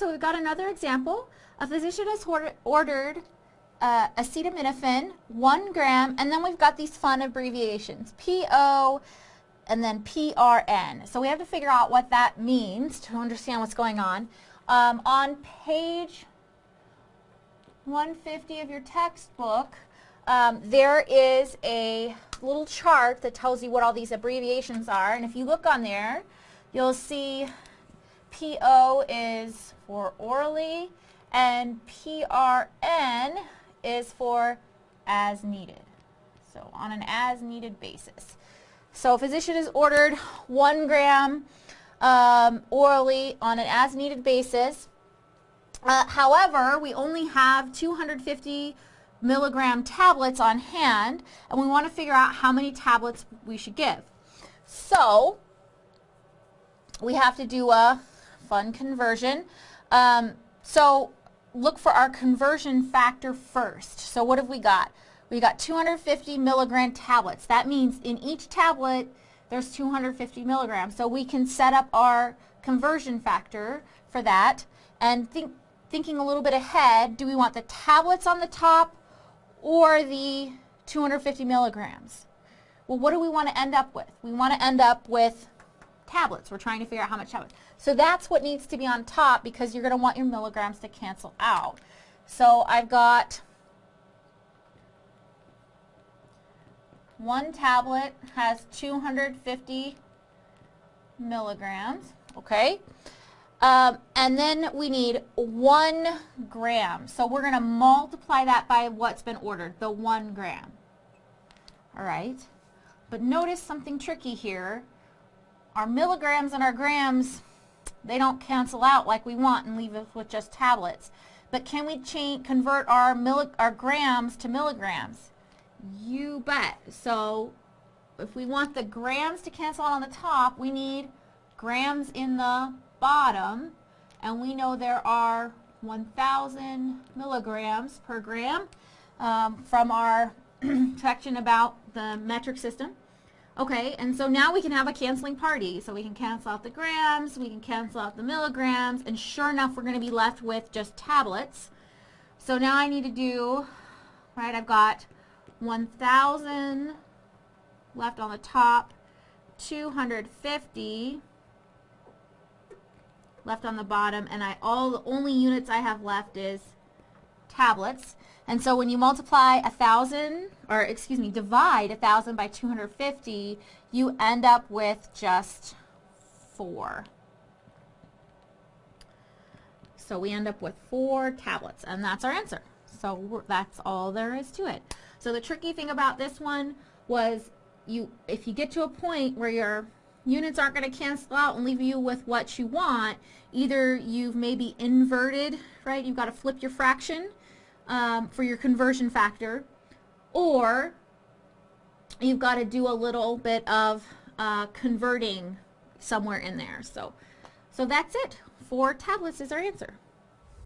so we've got another example. A physician has ordered uh, acetaminophen, one gram, and then we've got these fun abbreviations, PO and then PRN. So we have to figure out what that means to understand what's going on. Um, on page 150 of your textbook, um, there is a little chart that tells you what all these abbreviations are. And if you look on there, you'll see PO is for orally and PRN is for as needed. So on an as needed basis. So a physician is ordered one gram um, orally on an as needed basis. Uh, however, we only have 250 milligram tablets on hand and we want to figure out how many tablets we should give. So we have to do a fun conversion. Um, so look for our conversion factor first. So what have we got? We got 250 milligram tablets. That means in each tablet there's 250 milligrams. So we can set up our conversion factor for that and think, thinking a little bit ahead, do we want the tablets on the top or the 250 milligrams? Well, what do we want to end up with? We want to end up with tablets. We're trying to figure out how much tablets. So that's what needs to be on top because you're going to want your milligrams to cancel out. So I've got one tablet has 250 milligrams, okay? Um, and then we need one gram. So we're going to multiply that by what's been ordered, the one gram. All right. But notice something tricky here. Our milligrams and our grams, they don't cancel out like we want and leave us with just tablets. But can we change, convert our, our grams to milligrams? You bet. So if we want the grams to cancel out on the top, we need grams in the bottom, and we know there are 1,000 milligrams per gram um, from our section about the metric system. Okay, and so now we can have a canceling party. So we can cancel out the grams, we can cancel out the milligrams, and sure enough, we're going to be left with just tablets. So now I need to do, right, I've got 1,000 left on the top, 250 left on the bottom and I all the only units I have left is tablets and so when you multiply a thousand or excuse me divide a thousand by 250 you end up with just four so we end up with four tablets and that's our answer so that's all there is to it so the tricky thing about this one was you if you get to a point where you're units aren't going to cancel out and leave you with what you want. Either you've maybe inverted, right? You've got to flip your fraction um, for your conversion factor, or you've got to do a little bit of uh, converting somewhere in there. So, so that's it. Four tablets is our answer.